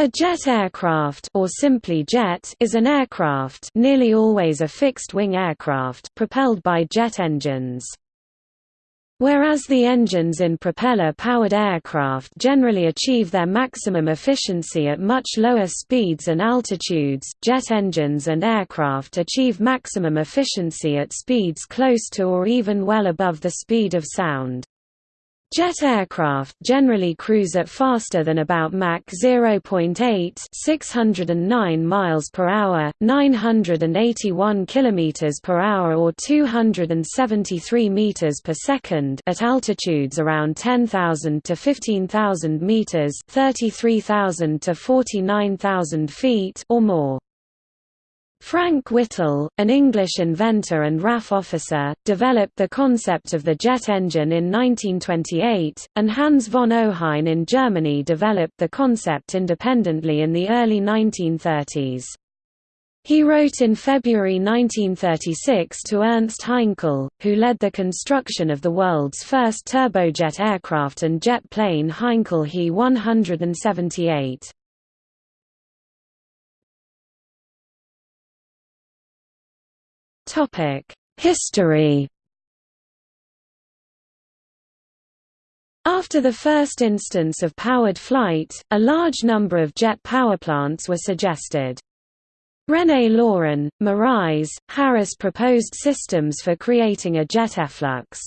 A jet aircraft or simply jet is an aircraft nearly always a fixed-wing aircraft propelled by jet engines. Whereas the engines in propeller-powered aircraft generally achieve their maximum efficiency at much lower speeds and altitudes, jet engines and aircraft achieve maximum efficiency at speeds close to or even well above the speed of sound. Jet aircraft generally cruise at faster than about Mach 0.8 609 miles per hour, 981 kilometers per hour or 273 meters per second at altitudes around 10,000 to 15,000 meters, 33,000 to 49,000 feet or more. Frank Whittle, an English inventor and RAF officer, developed the concept of the jet engine in 1928, and Hans von Ohain in Germany developed the concept independently in the early 1930s. He wrote in February 1936 to Ernst Heinkel, who led the construction of the world's first turbojet aircraft and jet plane Heinkel He 178. History After the first instance of powered flight, a large number of jet power plants were suggested. René Lorin, Marais, Harris proposed systems for creating a jet efflux.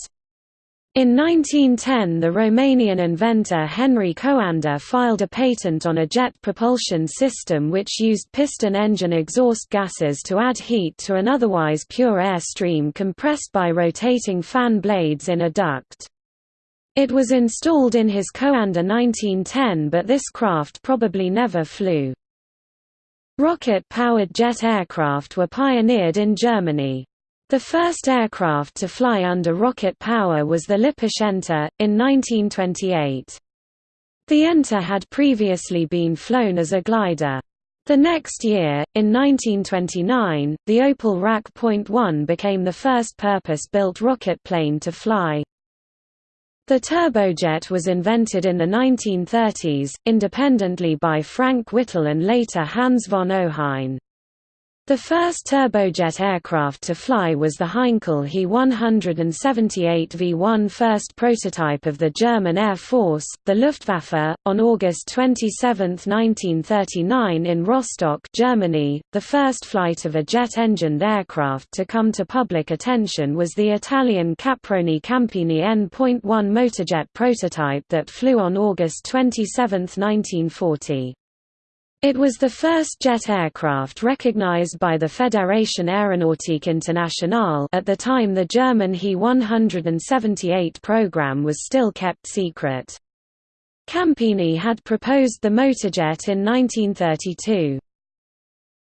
In 1910 the Romanian inventor Henry Coanda filed a patent on a jet propulsion system which used piston engine exhaust gases to add heat to an otherwise pure air stream compressed by rotating fan blades in a duct. It was installed in his Coanda 1910 but this craft probably never flew. Rocket-powered jet aircraft were pioneered in Germany. The first aircraft to fly under rocket power was the Lippisch Ente, in 1928. The Ente had previously been flown as a glider. The next year, in 1929, the Opel RAC.1 became the first purpose-built rocket plane to fly. The turbojet was invented in the 1930s, independently by Frank Whittle and later Hans von Ohain. The first turbojet aircraft to fly was the Heinkel He 178 V1 first prototype of the German Air Force, the Luftwaffe, on August 27, 1939 in Rostock, Germany. The first flight of a jet-engined aircraft to come to public attention was the Italian Caproni Campini N.1 motorjet prototype that flew on August 27, 1940. It was the first jet aircraft recognized by the Fédération Aéronautique Internationale at the time the German He-178 program was still kept secret. Campini had proposed the motorjet in 1932.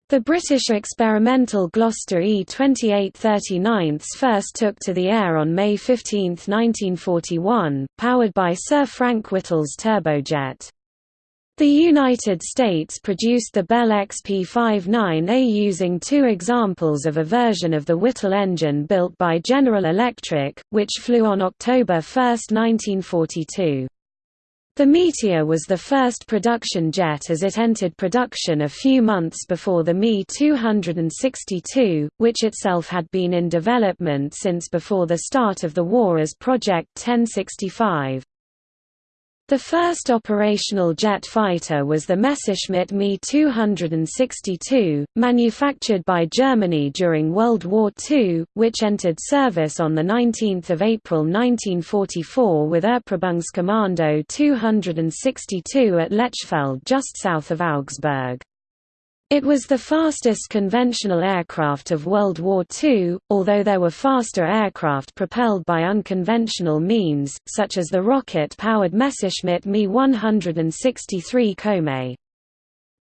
The British experimental Gloster E-2839 first took to the air on May 15, 1941, powered by Sir Frank Whittle's turbojet. The United States produced the Bell XP-59A using two examples of a version of the Whittle engine built by General Electric, which flew on October 1, 1942. The Meteor was the first production jet as it entered production a few months before the Me-262, which itself had been in development since before the start of the war as Project 1065. The first operational jet fighter was the Messerschmitt Me-262, manufactured by Germany during World War II, which entered service on 19 April 1944 with Erprobungskommando 262 at Lechfeld just south of Augsburg. It was the fastest conventional aircraft of World War II, although there were faster aircraft propelled by unconventional means, such as the rocket-powered Messerschmitt Me-163 Komet.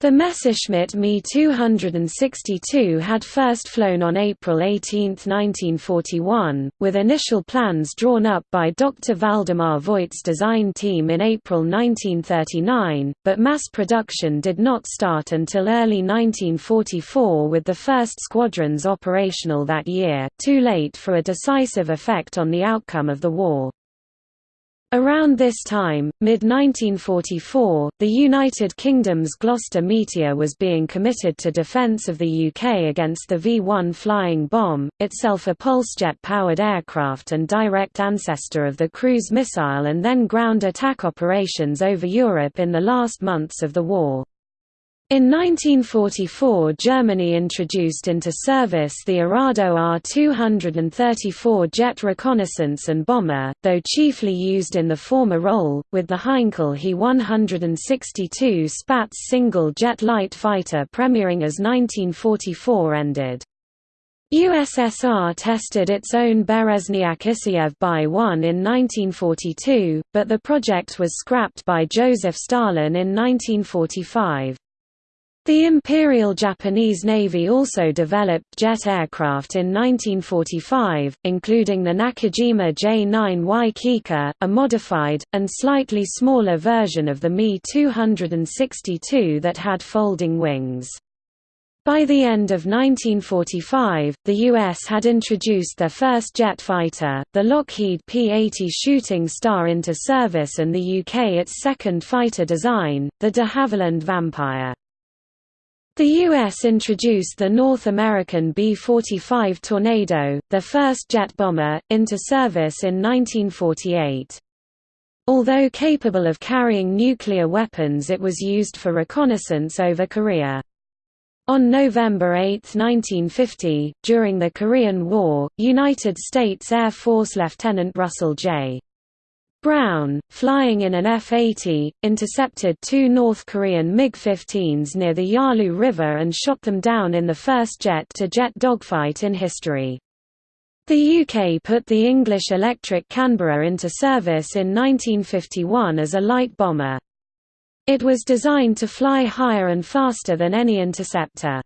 The Messerschmitt Me-262 had first flown on April 18, 1941, with initial plans drawn up by Dr. Waldemar Voigt's design team in April 1939, but mass production did not start until early 1944 with the first squadrons operational that year, too late for a decisive effect on the outcome of the war. Around this time, mid-1944, the United Kingdom's Gloster Meteor was being committed to defence of the UK against the V-1 flying bomb, itself a pulsejet-powered aircraft and direct ancestor of the cruise missile and then ground attack operations over Europe in the last months of the war. In 1944 Germany introduced into service the Arado Ar-234 jet reconnaissance and bomber, though chiefly used in the former role, with the Heinkel He-162 Spatz single-jet light fighter premiering as 1944 ended. USSR tested its own Berezniak Isayev Bi-1 in 1942, but the project was scrapped by Joseph Stalin in 1945. The Imperial Japanese Navy also developed jet aircraft in 1945, including the Nakajima J-9Y Kikka, a modified, and slightly smaller version of the Me-262 that had folding wings. By the end of 1945, the U.S. had introduced their first jet fighter, the Lockheed P-80 Shooting Star into service and the UK its second fighter design, the de Havilland Vampire. The U.S. introduced the North American B-45 Tornado, their first jet bomber, into service in 1948. Although capable of carrying nuclear weapons it was used for reconnaissance over Korea. On November 8, 1950, during the Korean War, United States Air Force Lieutenant Russell J. Brown, flying in an F-80, intercepted two North Korean MiG-15s near the Yalu River and shot them down in the first jet-to-jet -jet dogfight in history. The UK put the English Electric Canberra into service in 1951 as a light bomber. It was designed to fly higher and faster than any interceptor.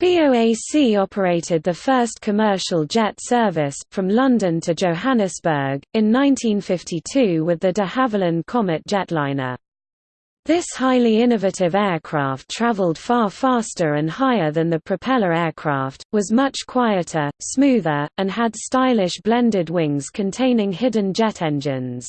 BOAC operated the first commercial jet service, from London to Johannesburg, in 1952 with the de Havilland Comet jetliner. This highly innovative aircraft traveled far faster and higher than the propeller aircraft, was much quieter, smoother, and had stylish blended wings containing hidden jet engines.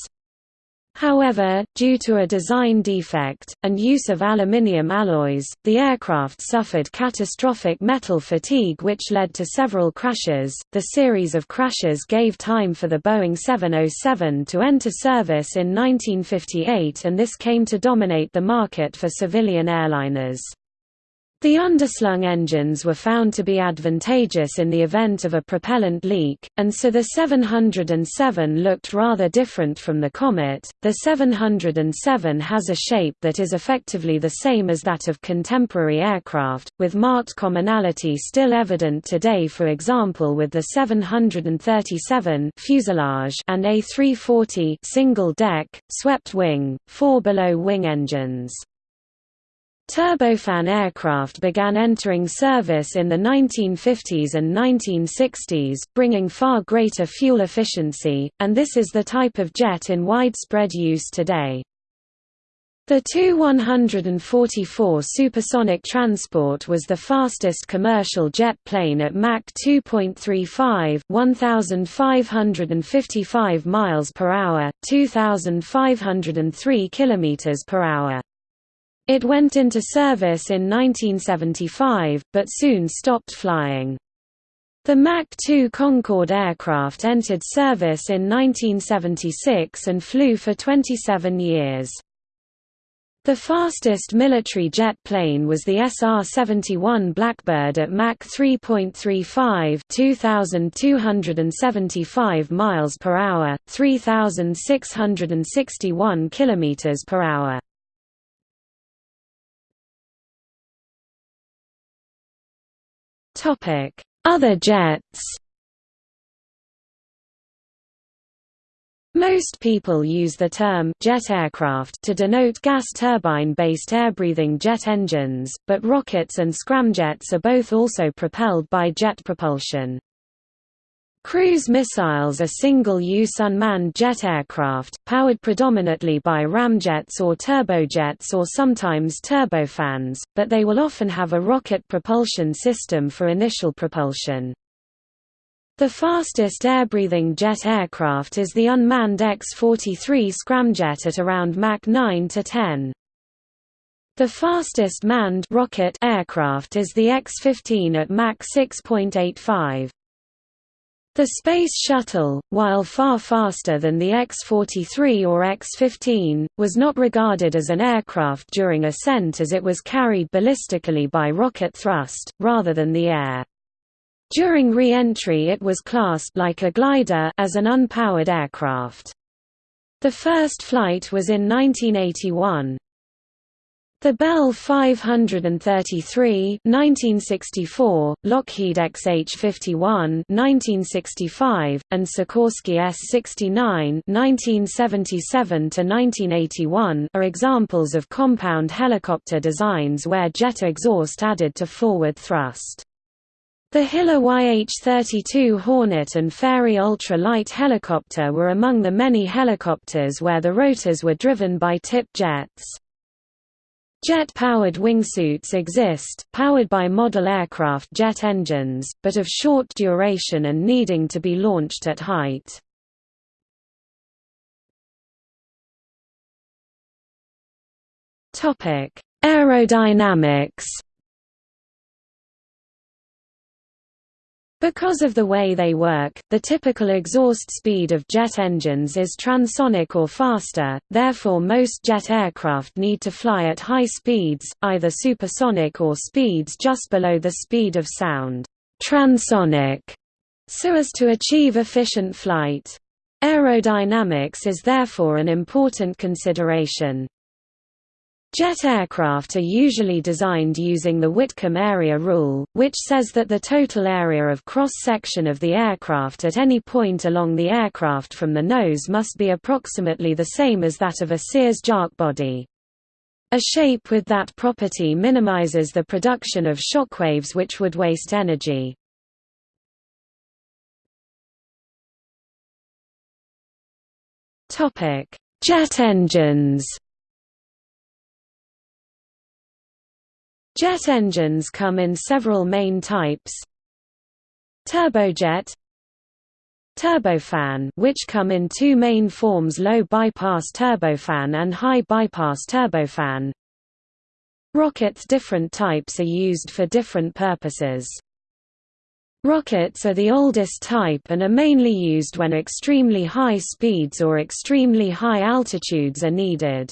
However, due to a design defect, and use of aluminium alloys, the aircraft suffered catastrophic metal fatigue which led to several crashes. The series of crashes gave time for the Boeing 707 to enter service in 1958 and this came to dominate the market for civilian airliners. The underslung engines were found to be advantageous in the event of a propellant leak, and so the 707 looked rather different from the Comet. The 707 has a shape that is effectively the same as that of contemporary aircraft, with marked commonality still evident today for example with the 737 fuselage and A340 single-deck, swept-wing, four-below-wing engines. Turbofan aircraft began entering service in the 1950s and 1960s, bringing far greater fuel efficiency, and this is the type of jet in widespread use today. The Tu-144 supersonic transport was the fastest commercial jet plane at Mach 2.35 1555 miles per hour, 2503 kilometers per hour. It went into service in 1975, but soon stopped flying. The Mach 2 Concorde aircraft entered service in 1976 and flew for 27 years. The fastest military jet plane was the SR-71 Blackbird at Mach 3.35 2275 miles per hour, 3661 kilometers per hour. Other jets Most people use the term jet aircraft to denote gas turbine-based air-breathing jet engines, but rockets and scramjets are both also propelled by jet propulsion. Cruise missiles are single-use unmanned jet aircraft, powered predominantly by ramjets or turbojets or sometimes turbofans, but they will often have a rocket propulsion system for initial propulsion. The fastest air-breathing jet aircraft is the unmanned X-43 scramjet at around Mach 9 to 10. The fastest manned rocket aircraft is the X-15 at Mach 6.85. The Space Shuttle, while far faster than the X-43 or X-15, was not regarded as an aircraft during ascent as it was carried ballistically by rocket thrust, rather than the air. During re-entry it was classed like a glider as an unpowered aircraft. The first flight was in 1981. The Bell 533 1964, Lockheed XH-51 1965, and Sikorsky S-69 1977–1981 are examples of compound helicopter designs where jet exhaust added to forward thrust. The Hiller YH-32 Hornet and Fairey ultra-light helicopter were among the many helicopters where the rotors were driven by tip jets. Jet-powered wingsuits exist, powered by model aircraft jet engines, but of short duration and needing to be launched at height. Aerodynamics Because of the way they work, the typical exhaust speed of jet engines is transonic or faster, therefore most jet aircraft need to fly at high speeds, either supersonic or speeds just below the speed of sound transonic, so as to achieve efficient flight. Aerodynamics is therefore an important consideration. Jet aircraft are usually designed using the Whitcomb area rule, which says that the total area of cross-section of the aircraft at any point along the aircraft from the nose must be approximately the same as that of a Sears-Haack body. A shape with that property minimizes the production of shockwaves which would waste energy. Jet engines Jet engines come in several main types Turbojet Turbofan which come in two main forms low bypass turbofan and high bypass turbofan Rockets different types are used for different purposes. Rockets are the oldest type and are mainly used when extremely high speeds or extremely high altitudes are needed.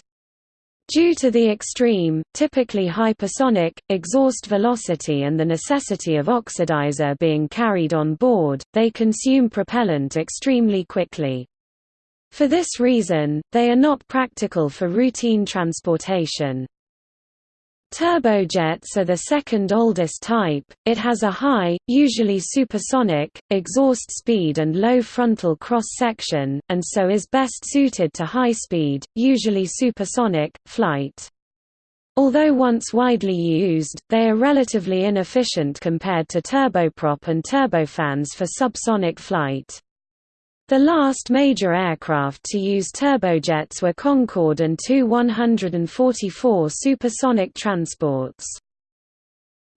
Due to the extreme, typically hypersonic, exhaust velocity and the necessity of oxidizer being carried on board, they consume propellant extremely quickly. For this reason, they are not practical for routine transportation. Turbojets are the second oldest type, it has a high, usually supersonic, exhaust speed and low frontal cross-section, and so is best suited to high-speed, usually supersonic, flight. Although once widely used, they are relatively inefficient compared to turboprop and turbofans for subsonic flight. The last major aircraft to use turbojets were Concorde and Tu 144 supersonic transports.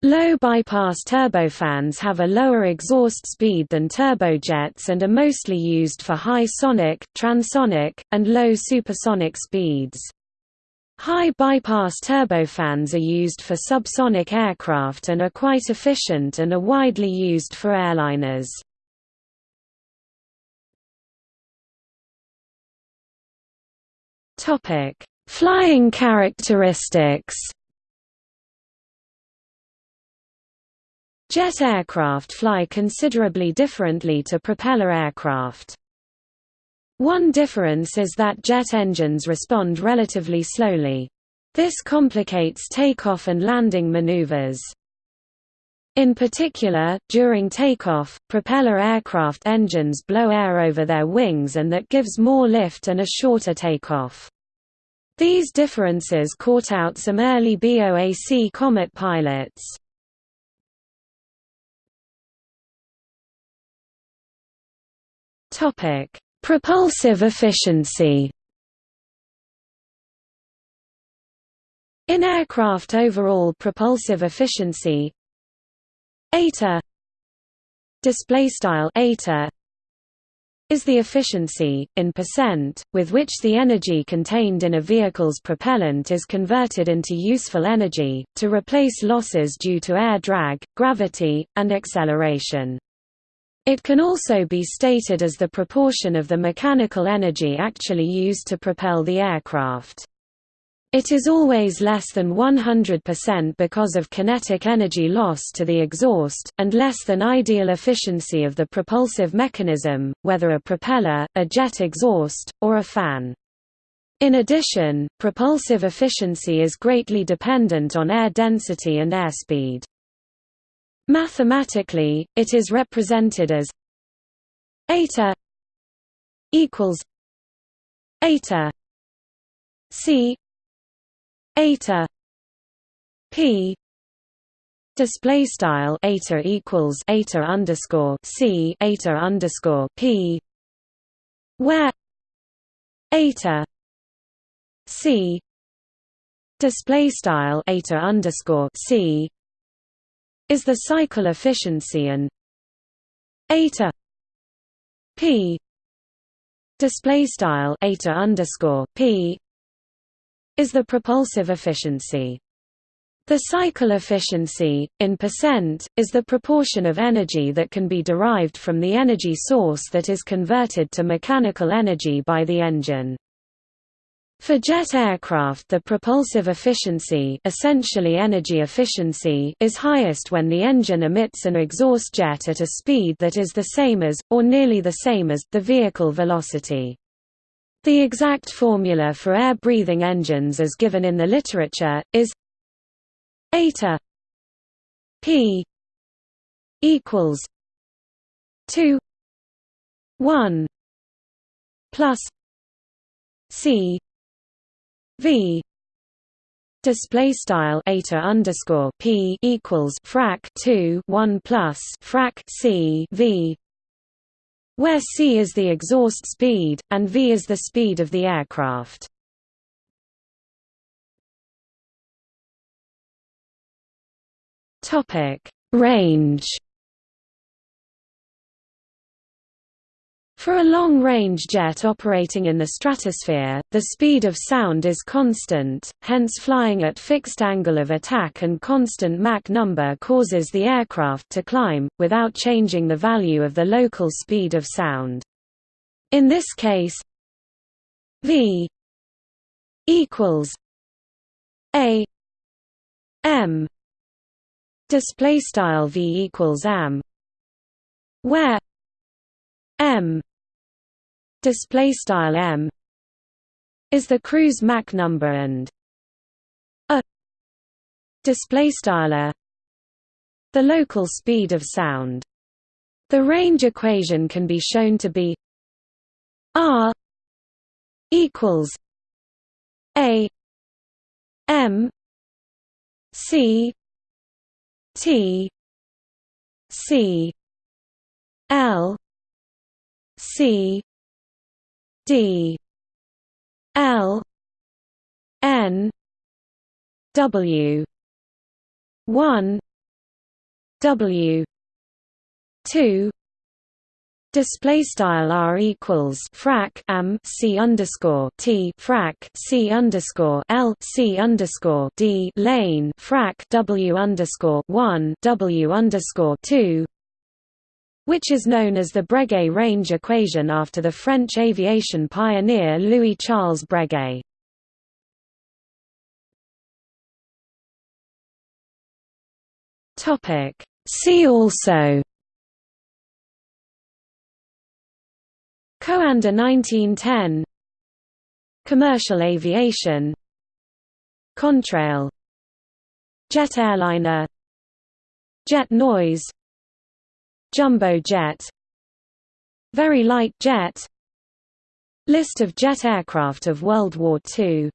Low bypass turbofans have a lower exhaust speed than turbojets and are mostly used for high sonic, transonic, and low supersonic speeds. High bypass turbofans are used for subsonic aircraft and are quite efficient and are widely used for airliners. Topic: Flying characteristics. Jet aircraft fly considerably differently to propeller aircraft. One difference is that jet engines respond relatively slowly. This complicates takeoff and landing maneuvers. In particular, during takeoff, propeller aircraft engines blow air over their wings and that gives more lift and a shorter takeoff. These differences caught out some early BOAC Comet pilots. Propulsive efficiency In aircraft overall propulsive efficiency, Eta display style eta is the efficiency, in percent, with which the energy contained in a vehicle's propellant is converted into useful energy, to replace losses due to air drag, gravity, and acceleration. It can also be stated as the proportion of the mechanical energy actually used to propel the aircraft. It is always less than 100% because of kinetic energy loss to the exhaust, and less than ideal efficiency of the propulsive mechanism, whether a propeller, a jet exhaust, or a fan. In addition, propulsive efficiency is greatly dependent on air density and airspeed. Mathematically, it is represented as eta equals eta c eta p display style eta equals eta underscore c eta underscore p where eta c display style eta underscore c is the cycle efficiency and eta p display style eta underscore p is the propulsive efficiency. The cycle efficiency, in percent, is the proportion of energy that can be derived from the energy source that is converted to mechanical energy by the engine. For jet aircraft the propulsive efficiency, essentially energy efficiency is highest when the engine emits an exhaust jet at a speed that is the same as, or nearly the same as, the vehicle velocity. The exact formula for air-breathing engines as given in the literature, is eta p equals 2 1 plus c v. Display style eta underscore p equals frac 2 1 plus frac c v where c is the exhaust speed, and v is the speed of the aircraft. Range For a long-range jet operating in the stratosphere, the speed of sound is constant, hence flying at fixed angle of attack and constant Mach number causes the aircraft to climb, without changing the value of the local speed of sound. In this case v equals a m display style v equals m where m display style m is the cruise Mach number and a display style the local speed of sound. The range equation can be shown to be r equals a m c t c l c D L N W one W two. Display style r equals frac m c underscore t frac c underscore l c underscore d lane frac w underscore one w underscore two which is known as the Breguet range equation after the French aviation pioneer Louis-Charles Breguet. See also Coanda 1910 Commercial aviation Contrail Jet airliner Jet noise Jumbo jet Very light jet List of jet aircraft of World War II